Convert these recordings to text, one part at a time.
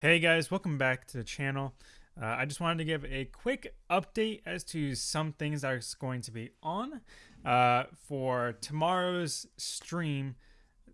Hey guys, welcome back to the channel. Uh, I just wanted to give a quick update as to some things that are going to be on uh, for tomorrow's stream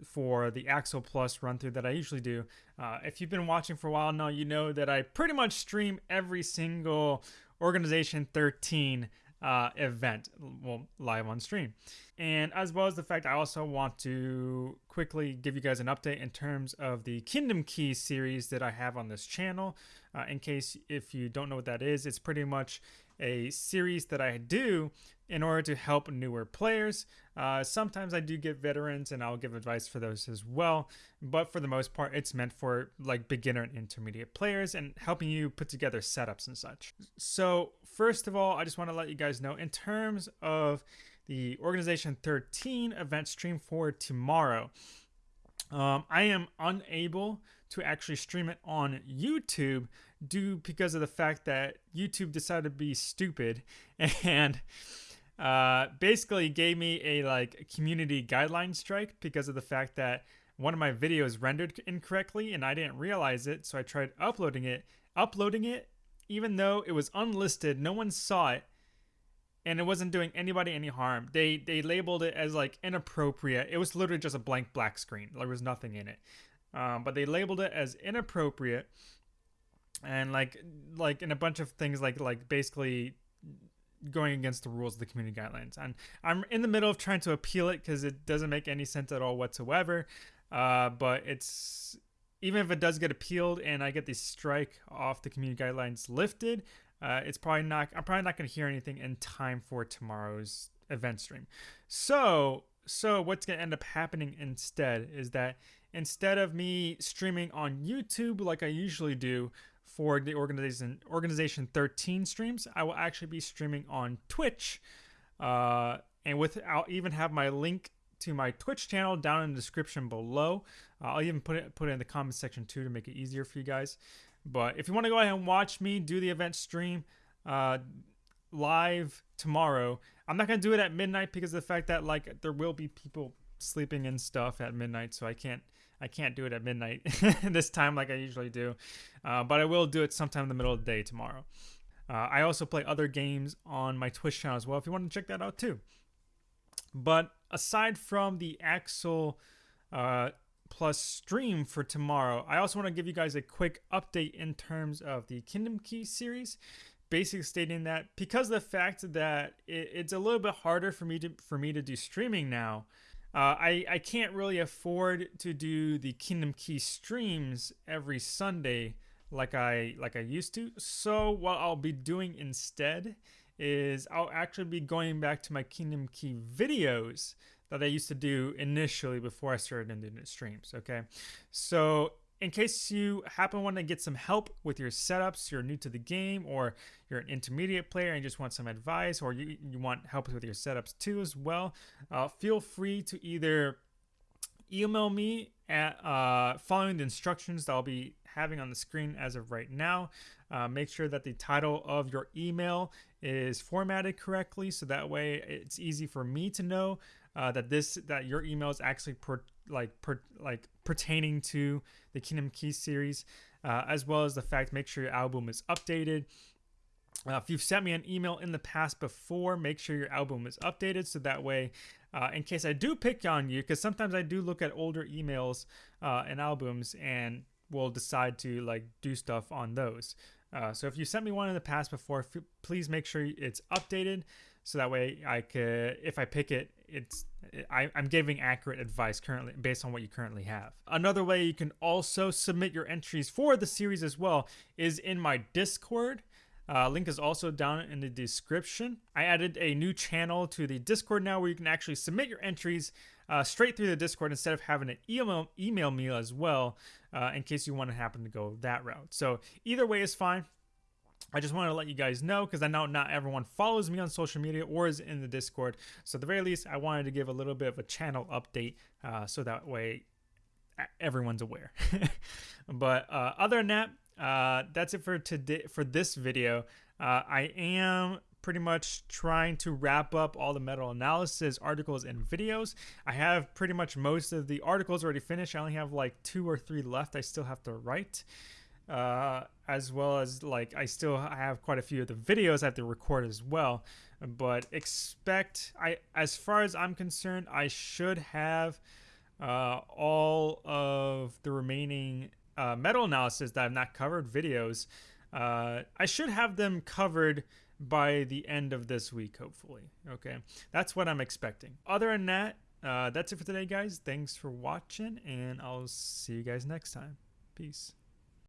for the Axel Plus run through that I usually do. Uh, if you've been watching for a while now, you know that I pretty much stream every single Organization 13 uh, event, well, live on stream. And as well as the fact I also want to quickly give you guys an update in terms of the Kingdom Key series that I have on this channel. Uh, in case if you don't know what that is, it's pretty much a series that I do in order to help newer players. Uh, sometimes I do get veterans and I'll give advice for those as well. But for the most part, it's meant for like beginner and intermediate players and helping you put together setups and such. So first of all, I just want to let you guys know in terms of the Organization 13 event stream for tomorrow. Um, I am unable to actually stream it on YouTube due because of the fact that YouTube decided to be stupid and uh, basically gave me a like community guideline strike because of the fact that one of my videos rendered incorrectly and I didn't realize it. So I tried uploading it, uploading it, even though it was unlisted, no one saw it, and it wasn't doing anybody any harm. They they labeled it as like inappropriate. It was literally just a blank black screen. There was nothing in it. Um, but they labeled it as inappropriate and like like in a bunch of things like like basically going against the rules of the community guidelines. And i'm in the middle of trying to appeal it because it doesn't make any sense at all whatsoever. Uh, but it's even if it does get appealed and i get the strike off the community guidelines lifted uh, it's probably not i'm probably not going to hear anything in time for tomorrow's event stream. So so what's going to end up happening instead is that instead of me streaming on youtube like i usually do for the organization organization 13 streams. I will actually be streaming on twitch uh, and with i'll even have my link to my twitch channel down in the description below. Uh, i'll even put it put it in the comment section too to make it easier for you guys. But if you want to go ahead and watch me do the event stream uh, live tomorrow i'm not going to do it at midnight because of the fact that like there will be people sleeping and stuff at midnight so i can't I can't do it at midnight this time like I usually do, uh, but I will do it sometime in the middle of the day tomorrow. Uh, I also play other games on my Twitch channel as well if you want to check that out too. But aside from the Axel uh, Plus stream for tomorrow, I also want to give you guys a quick update in terms of the Kingdom Key series. Basically stating that because of the fact that it, it's a little bit harder for me to for me to do streaming now, uh, I, I can't really afford to do the Kingdom Key streams every Sunday like I like I used to. So what I'll be doing instead is I'll actually be going back to my Kingdom Key videos that I used to do initially before I started the streams. Okay, so in case you happen to want to get some help with your setups, you're new to the game, or you're an intermediate player and just want some advice, or you, you want help with your setups too as well, uh, feel free to either email me at uh, following the instructions that I'll be having on the screen as of right now. Uh, make sure that the title of your email is formatted correctly so that way it's easy for me to know uh, that this that your email is actually per, like per, like pertaining to the Kingdom Keys series, uh, as well as the fact make sure your album is updated. Uh, if you've sent me an email in the past before, make sure your album is updated so that way, uh, in case I do pick on you, because sometimes I do look at older emails uh, and albums and will decide to like do stuff on those. Uh, so if you sent me one in the past before, please make sure it's updated so that way I could, if I pick it, it's I, am giving accurate advice currently based on what you currently have. Another way you can also submit your entries for the series as well is in my Discord. Uh, link is also down in the description. I added a new channel to the Discord now where you can actually submit your entries uh, straight through the Discord instead of having to email, email me as well uh, in case you want to happen to go that route. So either way is fine. I just wanted to let you guys know because I know not everyone follows me on social media or is in the Discord. So at the very least, I wanted to give a little bit of a channel update uh, so that way everyone's aware. but uh, other than that, uh, that's it for today for this video. Uh, I am pretty much trying to wrap up all the meta analysis articles and videos. I have pretty much most of the articles already finished. I only have like two or three left I still have to write. Uh, as well as like I still have quite a few of the videos I have to record as well. But expect I, as far as I'm concerned, I should have uh, all of the remaining uh, meta analysis that I've not covered videos. Uh, I should have them covered by the end of this week, hopefully. Okay, that's what I'm expecting. Other than that, uh, that's it for today, guys. Thanks for watching, and I'll see you guys next time. Peace.